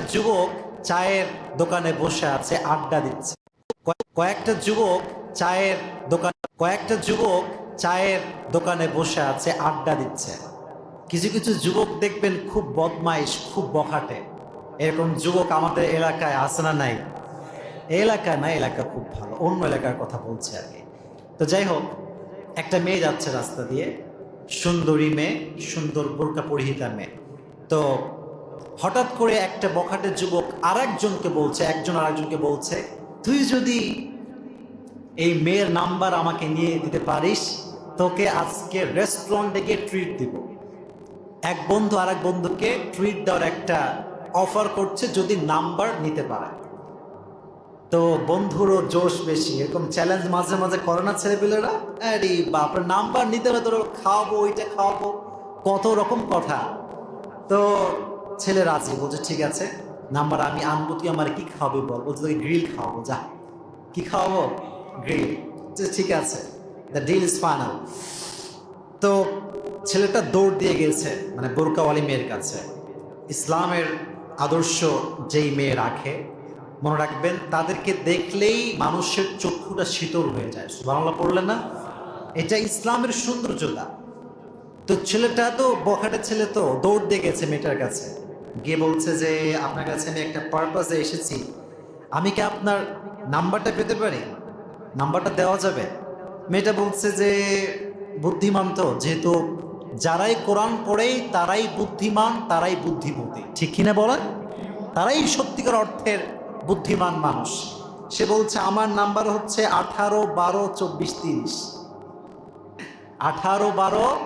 যুবক চায়ের দোকানে বসে আছে, আড্ডা দিচ্ছে। কয়েক- কয়েকটা যুবক চায়ের দোকান, কয়েকটা যুবক চায়ের দোকানে বসে আছে, আড্ডা দিচ্ছে। কিছু কিছু যুবক দেখবেন খুব বদমাইশ, খুব বখাটে। এরকম যুবক আমাদের এলাকায় আছে না নাই? এলাকা না, এলাকা খুব ভালো, অন্য এলাকার কথা বলছে আর কি। তো যাই হোক, একটা মেয়ে যাচ্ছে রাস্তা দিয়ে, সুন্দরী মেয়ে, সুন্দর বোরকা পরিহিতা মেয়ে। তো হঠাৎ করে একটা বখাটে যুবক আরেকজনকে বলছে, একজন আরেকজনকে বলছে, তুই যদি এই মেয়ের নাম্বার আমাকে নিয়ে দিতে পারিস, তোকে আজকে রেস্টুরেন্টে গিয়ে ট্রিট দিব। এক বন্ধু আরেক বন্ধুকে ট্রিট দেওয়ার একটা অফার করছে যদি নাম্বার নিতে পারে। তো বন্ধুরও জোশ বেশি, এরকম চ্যালেঞ্জ মাঝে মাঝে করে না ছেলেপিলেরা? আরে বাপরে, নাম্বার নিতে হবে তোর খাওয়াবো, ওইটা খাওয়াবো, কত রকম কথা। তো ছেলে রাজি বলছে, ঠিক আছে, নাম্বার আমি আনব, তুই আমার কি খাওয়াবি বল? বলছে, তোকে গ্রিল খাওয়াবো, যা। কি খাওয়াবো? গ্রিল। ঠিক আছে দ্য ডিল ইজ ফাইনাল তো ছেলেটা দৌড় দিয়ে গেছে মানে বোরকাওয়ালি মেয়ের কাছে। ইসলামের আদর্শ যেই মেয়ে রাখে, মনে রাখবেন, তাদেরকে দেখলেই মানুষের চক্ষুটা শীতল হয়ে যায়। বাংলা পড়লে না? এটা ইসলামের সৌন্দর্যতা। তো ছেলেটা তো, বখাটে ছেলে তো, দৌড় দিয়ে গেছে মেয়েটার কাছে। গিয়ে বলছে যে, আপনার কাছে আমি একটা পারপাসে এসেছি। আমি কি আপনার নাম্বারটা পেতে পারি? নাম্বারটা দেওয়া যাবে? মেয়েটা বলছে যে, বুদ্ধিমান তো, যেহেতু যারাই কোরআন পড়েই তারাই বুদ্ধিমান, তারাই বুদ্ধিমতী। ঠিক কিনা বলেন তারাই সত্যিকার অর্থের বুদ্ধিমান মানুষ। সে বলছে, আমার নাম্বার হচ্ছে আঠারো বারো চব্বিশ তিরিশ। আঠারো বারো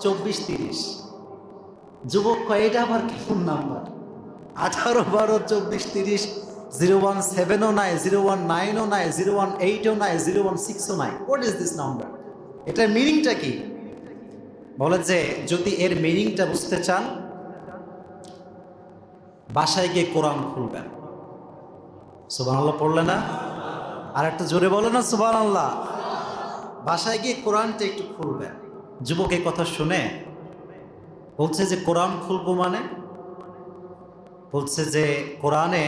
চব্বিশ তিরিশ। যুবক কয়, এটা আবার কেমন নাম্বার? আঠারো, বারো, চব্বিশ, তিরিশ, জিরো ওয়ান সেভেনও নাই, জিরো ওয়ান নাইনও নাই, জিরো ওয়ান এইটও নাই, জিরো ওয়ান সিক্সও নাই। হোয়াট ইজ দিস নাম্বার এটার মিনিংটা কি? বলে যে, যদি এর মিনিংটা বুঝতে চান, বাসায় গিয়ে কোরআন খুলবেন। সুবান আল্লাহ পড়লে না? আর একটু জোরে বলো না সুবান আল্লাহ বাসায় গিয়ে কোরআনটা একটু খুলবেন। যুবক এই কথা শুনে বলছে যে কোরআন খুলবো মানে? বলছে যে কোরআনে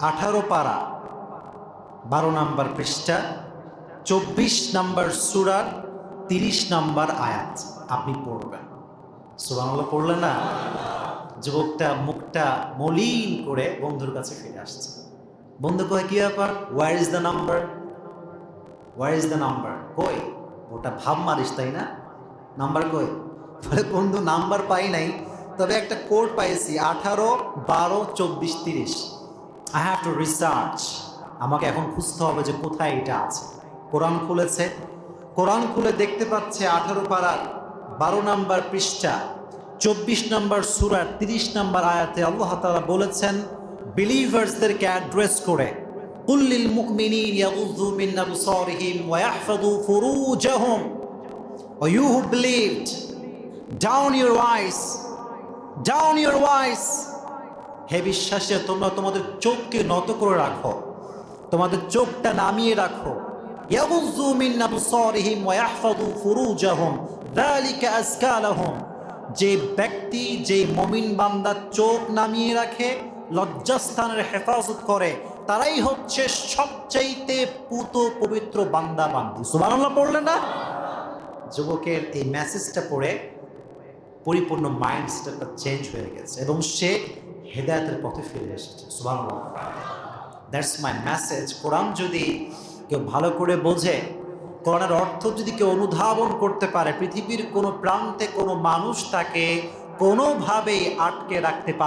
আঠারো পারা, বারো নাম্বার পৃষ্ঠা, চব্বিশ নাম্বার সুরার তিরিশ নাম্বার আয়াত আপনি পড়বেন। সুবাংলা পড়লে না যুবকটা মুখটা মলিন করে বন্ধুর কাছে ফিরে আসছে। বন্ধু কয়, কি ব্যাপার? Where is the number where is the number কই? ওটা ভাব মারিস, তাই না? নাম্বার কই? বলে বন্ধু নাম্বার পাই নাই তবে একটা কোড পাইছি আঠারো বারো চব্বিশ তিরিশ। আই হ্যাভ টু রিসার্চ আমাকে এখন খুঁজতে হবে যে কোথায় এটা আছে। কোরআন খুলেছে। কোরআন খুলে দেখতে পাচ্ছে আঠারো পাড়ার বারো নাম্বার পৃষ্ঠা চব্বিশ নম্বর সুরার তিরিশ নম্বর আয়াতে আল্লাহ তাআলা বলেছেন বিলিভার্সদেরকে অ্যাড্রেস করে কুল্লিল মিন ইয়াহফাযু ফুরুজাহুম। You who believed, down your wise down your wise হে বিশ্বাসে, তোমরা তোমাদের চোখকে নত করে রাখো। তোমাদের চোখটা নামিয়ে রাখো। যে ব্যক্তি, যে মমিন বান্দার চোখ নামিয়ে রাখে, লজ্জাস্থানের হেফাজত করে, তারাই হচ্ছে সবচাইতে পুত পবিত্র বান্দা বান্দি। সুবহানাল্লাহ পড়লে না? যুবকের এই মেসেজটা পড়ে পরিপূর্ণ মাইন্ড সেটআপটা চেঞ্জ হয়ে গেছে এবং সে হেদায়তের পথে ফিরে এসেছে, সুবহানাল্লাহ। দ্যাটস মাই মেসেজ কোরআন যদি কেউ ভালো করে বোঝে, কোরআনের অর্থ যদি কেউ অনুধাবন করতে পারে, পৃথিবীর কোনো প্রান্তে কোনো মানুষ তাকে কোনোভাবেই আটকে রাখতে পারে